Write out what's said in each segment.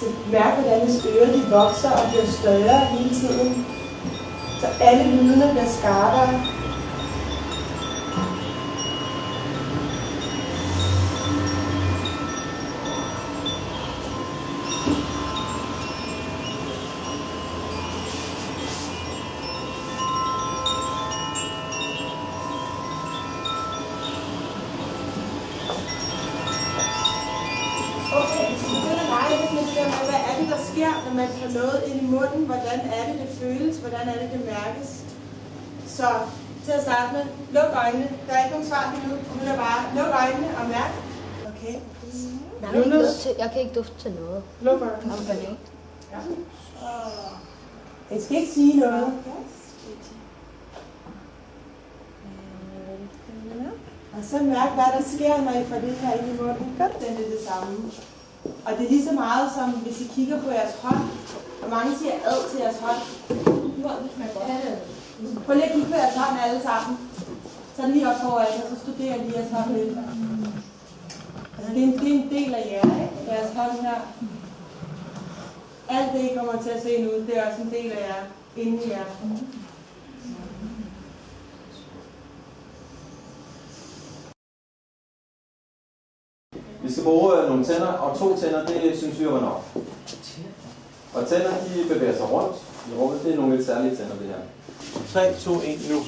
Så mærk, hvordan ens ører de vokser og bliver større hele tiden. Så alle lydene bliver skarpere. Sker, når man får noget ind i munden? Hvordan er det, det føles? Hvordan er det, det mærkes? Så til at starte med, luk øjnene. Der er ikke nogen svar lige nu. Nu er bare, luk øjnene og mærk. Okay. Jeg kan, ikke dufte til, jeg kan ikke dufte til noget. Luk øjnene. Banan. Ja. Jeg skal ikke sige noget. Og så mærk, hvad der sker, når I får det her ind i munden. Godt. Den er det samme. Og det er lige så meget som, hvis I kigger på jeres hånd. Hvor mange siger ad til jeres hånd? Prøv lige at kigge på jeres hånd alle sammen. Så lige op foran jer, så studerer lige jeres hånd lidt. Altså, det er en, det er en del af jer, ikke? Jeres hånd her. Alt det, I kommer til at se nu, det er også en del af jer. Inde i jer. Vi skal bruge øh, nogle tænder, og to tænder, det synes vi var nok. Og tænder, de bevæger sig rundt i rummet. Det er nogle lidt særlige tænder, det her. 3, 2, 1, nu.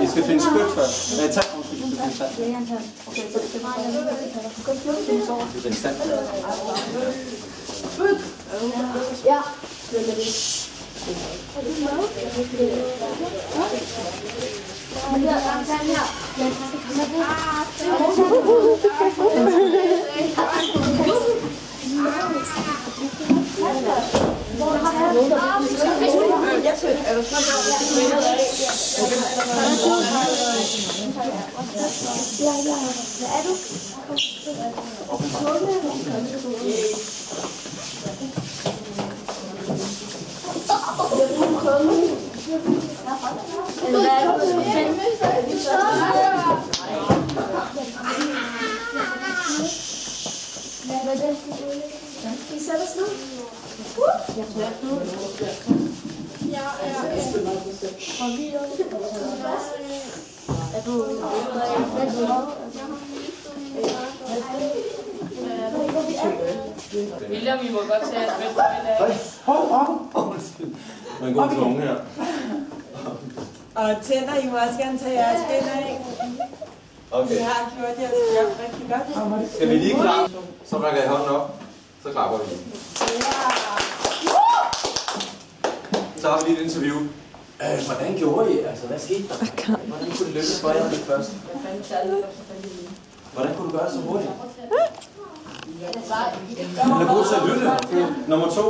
Vi skal finde spyt først. Nej, undskyld, vi skal finde sand. Vi skal finde sand. Ja. Hvad er det, du skal finde? Vi sætter os ned. William, vi må godt tage et spil af. Hold op! Undskyld. Man går til unge her. Og tænder, I må også gerne tage jeres bind af. Okay. I har gjort jeres job rigtig godt. Skal vi lige klappe? Så rækker jeg hånden op. Så klapper vi. Så har vi lige et interview. Øh, hvordan gjorde I? Altså, hvad skete der? Hvordan kunne det lykkes for jer det første? Hvordan kunne du gøre det så hurtigt? Han er god til at lytte. Nummer to.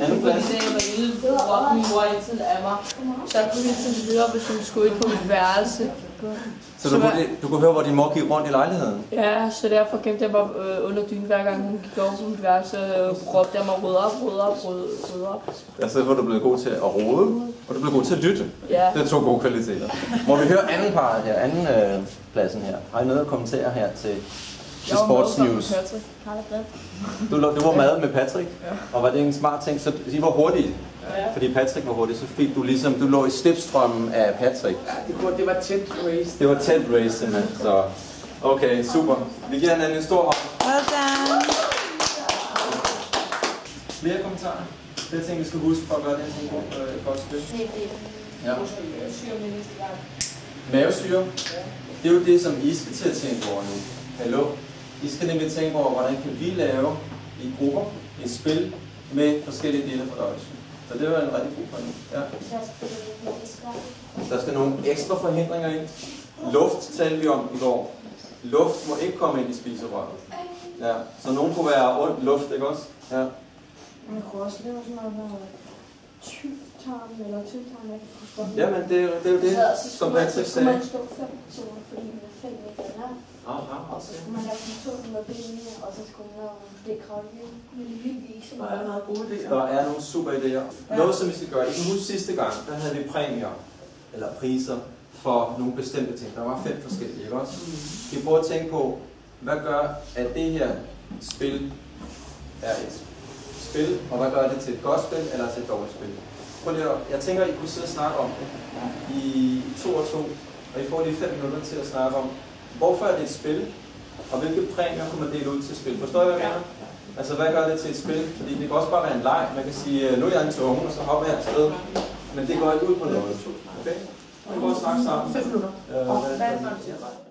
Anden plads. Da jeg var lille, råbte min mor altid af mig. Så jeg kunne hele tiden høre, hvis hun skulle ind på mit værelse. Så du kunne, du kunne høre, hvor din mor gik rundt i lejligheden? Ja, så derfor gemte jeg mig øh, under dynen, hver gang hun gik over på mit værelse. Øh, råbte jeg mig, rød op, rød op, rød, rød op. Altså, hvor du blev god til at rode, og du blev god til at lytte. Ja. Det er to gode kvaliteter. Må vi høre anden part her, anden øh, pladsen her? Har I noget at kommentere her til, til Sports News? Du, lå- du var med med Patrick, og var det en smart ting? Så I var hurtige, Ja. fordi Patrick var hurtig, så fik du ligesom, du lå i slipstrømmen af Patrick. Det, var- det var tæt race. Det var tæt race simpelthen, så okay, super. Vi giver hinanden en stor hånd. Well done. Flere kommentarer? Det er ting, vi skal huske for at gøre det til en god, øh, godt spil. Ja. Mavesyre. Det er jo det, som I skal til at tænke over nu. Hallo? I skal nemlig tænke over, hvordan kan vi lave i grupper et spil med forskellige dele af fordøjelsen. Så det var en rigtig god point. Ja. Der skal nogle ekstra forhindringer ind. Luft talte vi om i går. Luft må ikke komme ind i spiserøret. Ja. Så nogen kunne være ondt luft, ikke også? Ja. Man kunne også lave sådan noget med tyktarm eller tyktarm, jeg kan. Jamen, det, er- det er jo det, Så- så som Patrick så skulle man sagde. stå fem personer, fordi man er fem lang. Aha, Og så skulle man lave to med benene, og så skulle man lave det kravle med det vildt vise. Der er noget gode idéer. Der er nogle super idéer. Noget, som vi skal gøre. I kan huske sidste gang, der havde vi præmier, eller priser, for nogle bestemte ting. Der var fem forskellige, ikke også? Vi prøver at tænke på, hvad gør, at det her spil er et spil, og hvad gør det til et godt spil eller til et dårligt spil? Prøv lige at, jeg tænker, I kunne sidde og snakke om det i to og to, og I får lige fem minutter til at snakke om, hvorfor er det et spil, og hvilke præmier kunne man dele ud til spil? Forstår I, hvad jeg mener? Altså, hvad gør det til et spil? Fordi det kan også bare være en leg. Man kan sige, øh, nu er jeg en tunge, og så hopper jeg afsted. Men det går ikke ud på noget. Okay? Vi prøver at snakke sammen. 5 minutter. Øh, hvad, hvad,